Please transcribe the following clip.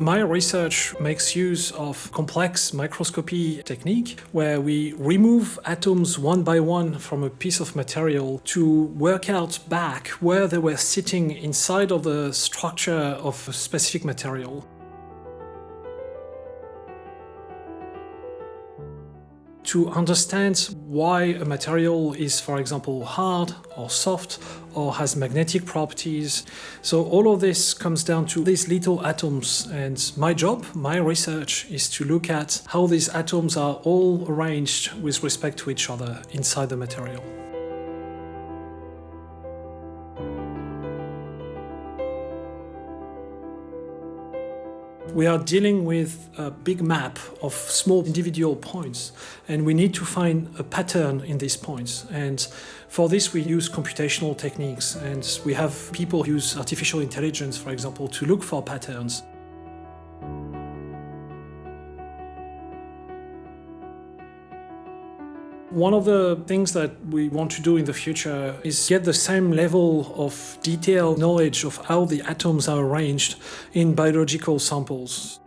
My research makes use of complex microscopy technique where we remove atoms one by one from a piece of material to work out back where they were sitting inside of the structure of a specific material. To understand why a material is, for example, hard or soft or has magnetic properties. So all of this comes down to these little atoms and my job, my research is to look at how these atoms are all arranged with respect to each other inside the material. We are dealing with a big map of small individual points and we need to find a pattern in these points and for this we use computational techniques and we have people use artificial intelligence for example to look for patterns. One of the things that we want to do in the future is get the same level of detailed knowledge of how the atoms are arranged in biological samples.